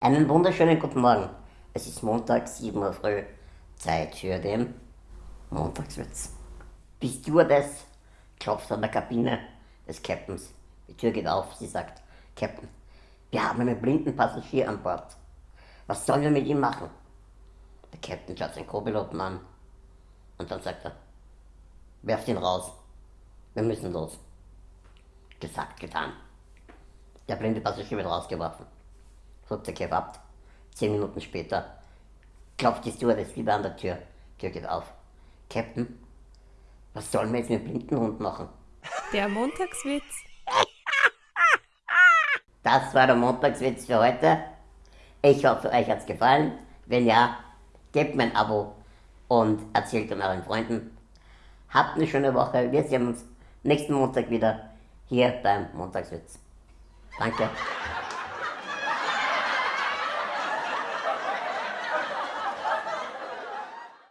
Einen wunderschönen guten Morgen. Es ist Montag, 7 Uhr früh. Zeit für den Montagswitz. Die Stewardess klopft an der Kabine des Captains. Die Tür geht auf. Sie sagt, Captain, wir haben einen blinden Passagier an Bord. Was sollen wir mit ihm machen? Der Captain schaut seinen Co-Piloten an. Und dann sagt er, werft ihn raus. Wir müssen los. Gesagt, getan. Der blinde Passagier wird rausgeworfen. Flugzeug hebt ab. Zehn Minuten später klopft die Stewardess wieder an der Tür. Tür geht auf. Captain, was sollen wir jetzt mit dem Blindenhund machen? Der Montagswitz. Das war der Montagswitz für heute. Ich hoffe, euch hat's gefallen. Wenn ja, gebt mir ein Abo und erzählt an euren Freunden. Habt eine schöne Woche. Wir sehen uns nächsten Montag wieder hier beim Montagswitz. Danke.